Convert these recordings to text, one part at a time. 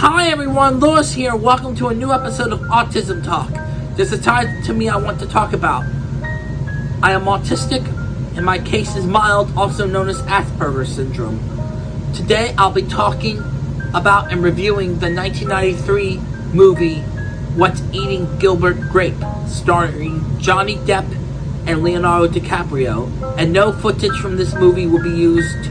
Hi everyone, Lewis here. Welcome to a new episode of Autism Talk. There's a time to me I want to talk about. I am autistic, and my case is mild, also known as Asperger's syndrome. Today I'll be talking about and reviewing the 1993 movie What's Eating Gilbert Grape, starring Johnny Depp and Leonardo DiCaprio. And no footage from this movie will be used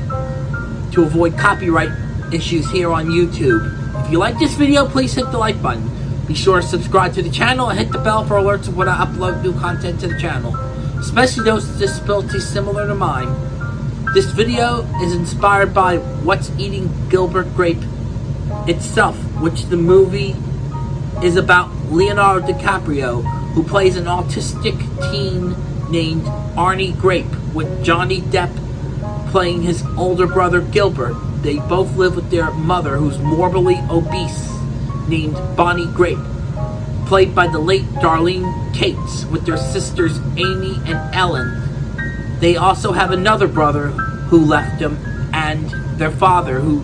to avoid copyright issues here on YouTube. If you like this video, please hit the like button. Be sure to subscribe to the channel and hit the bell for alerts of when I upload new content to the channel, especially those with disabilities similar to mine. This video is inspired by What's Eating Gilbert Grape itself, which the movie is about Leonardo DiCaprio, who plays an autistic teen named Arnie Grape, with Johnny Depp playing his older brother Gilbert. They both live with their mother, who's morbidly obese, named Bonnie Grape, played by the late Darlene Cates, with their sisters Amy and Ellen. They also have another brother who left them, and their father, who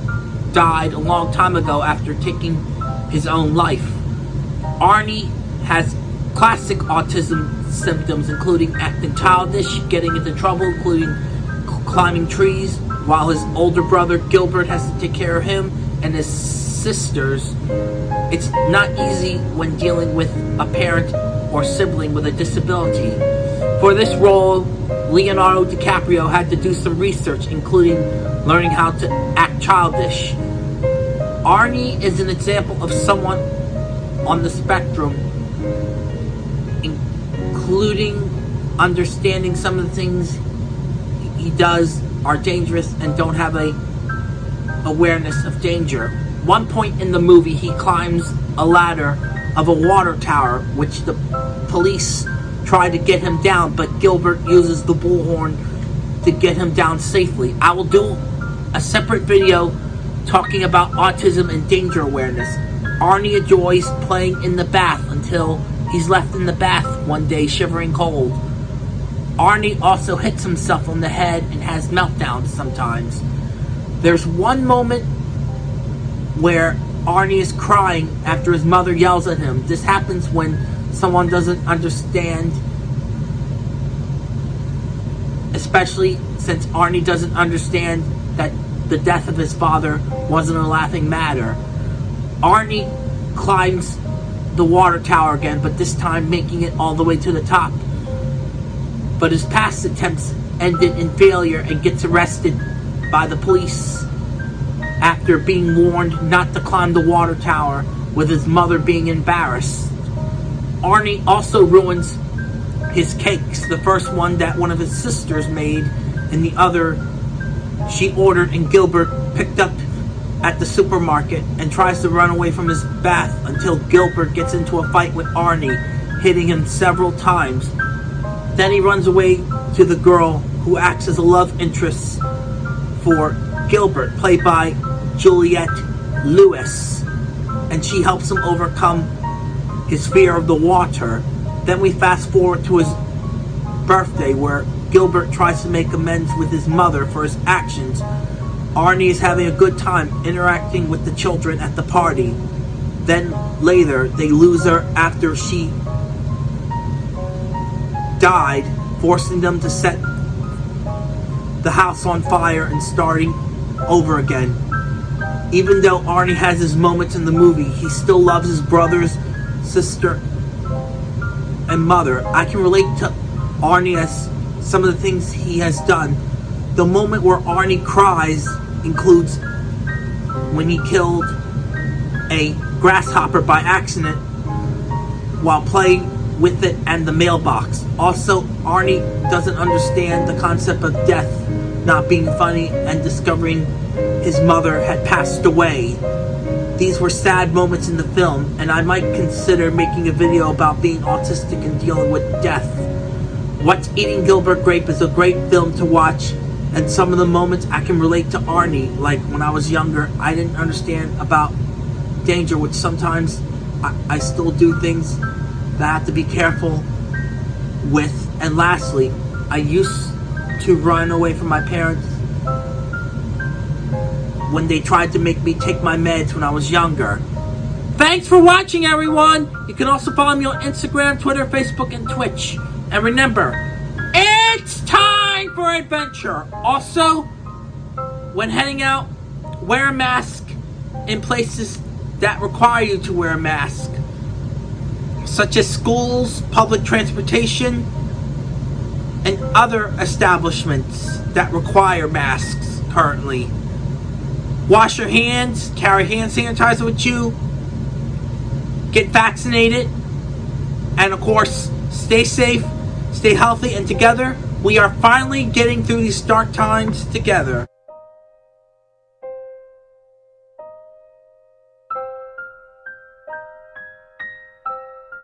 died a long time ago after taking his own life. Arnie has classic autism symptoms, including acting childish, getting into trouble, including climbing trees, while his older brother Gilbert has to take care of him and his sisters. It's not easy when dealing with a parent or sibling with a disability. For this role, Leonardo DiCaprio had to do some research, including learning how to act childish. Arnie is an example of someone on the spectrum, including understanding some of the things he does are dangerous and don't have a awareness of danger. One point in the movie, he climbs a ladder of a water tower, which the police try to get him down, but Gilbert uses the bullhorn to get him down safely. I will do a separate video talking about autism and danger awareness. Arnie enjoys playing in the bath until he's left in the bath one day shivering cold. Arnie also hits himself on the head and has meltdowns sometimes. There's one moment where Arnie is crying after his mother yells at him. This happens when someone doesn't understand, especially since Arnie doesn't understand that the death of his father wasn't a laughing matter. Arnie climbs the water tower again, but this time making it all the way to the top but his past attempts ended in failure and gets arrested by the police after being warned not to climb the water tower with his mother being embarrassed. Arnie also ruins his cakes, the first one that one of his sisters made and the other she ordered and Gilbert picked up at the supermarket and tries to run away from his bath until Gilbert gets into a fight with Arnie, hitting him several times then he runs away to the girl who acts as a love interest for Gilbert, played by Juliette Lewis. And she helps him overcome his fear of the water. Then we fast forward to his birthday where Gilbert tries to make amends with his mother for his actions. Arnie is having a good time interacting with the children at the party. Then later, they lose her after she died, forcing them to set the house on fire and starting over again. Even though Arnie has his moments in the movie, he still loves his brothers, sister, and mother. I can relate to Arnie as some of the things he has done. The moment where Arnie cries includes when he killed a grasshopper by accident while playing with it and the mailbox. Also, Arnie doesn't understand the concept of death not being funny and discovering his mother had passed away. These were sad moments in the film, and I might consider making a video about being autistic and dealing with death. What's Eating Gilbert Grape is a great film to watch, and some of the moments I can relate to Arnie, like when I was younger, I didn't understand about danger, which sometimes I, I still do things that I have to be careful with. And lastly, I used to run away from my parents when they tried to make me take my meds when I was younger. Thanks for watching, everyone. You can also follow me on Instagram, Twitter, Facebook, and Twitch. And remember, it's time for adventure. Also, when heading out, wear a mask in places that require you to wear a mask, such as schools, public transportation, and other establishments that require masks currently. Wash your hands, carry hand sanitizer with you, get vaccinated, and of course, stay safe, stay healthy, and together we are finally getting through these dark times together.